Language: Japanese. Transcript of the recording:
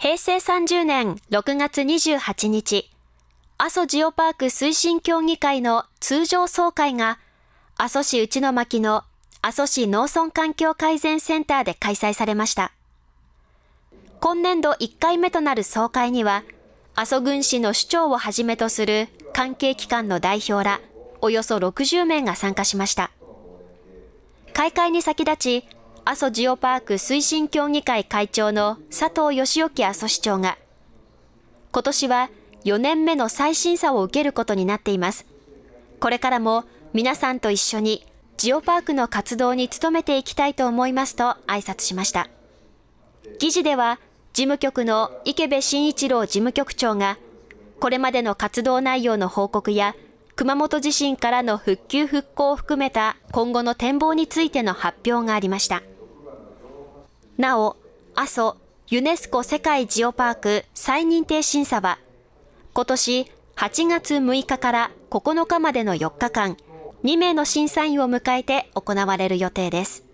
平成30年6月28日、阿蘇ジオパーク推進協議会の通常総会が、阿蘇市内巻の阿蘇市農村環境改善センターで開催されました。今年度1回目となる総会には、阿蘇郡市の市長をはじめとする関係機関の代表ら、およそ60名が参加しました。開会に先立ち、阿蘇ジオパーク推進協議会会長の佐藤義興阿蘇市長が、今年は4年目の再審査を受けることになっています。これからも皆さんと一緒にジオパークの活動に努めていきたいと思いますと挨拶しました。議事では、事務局の池部慎一郎事務局長が、これまでの活動内容の報告や、熊本地震からの復旧復興を含めた今後の展望についての発表がありました。なお、阿蘇ユネスコ世界ジオパーク再認定審査は、今年8月6日から9日までの4日間、2名の審査員を迎えて行われる予定です。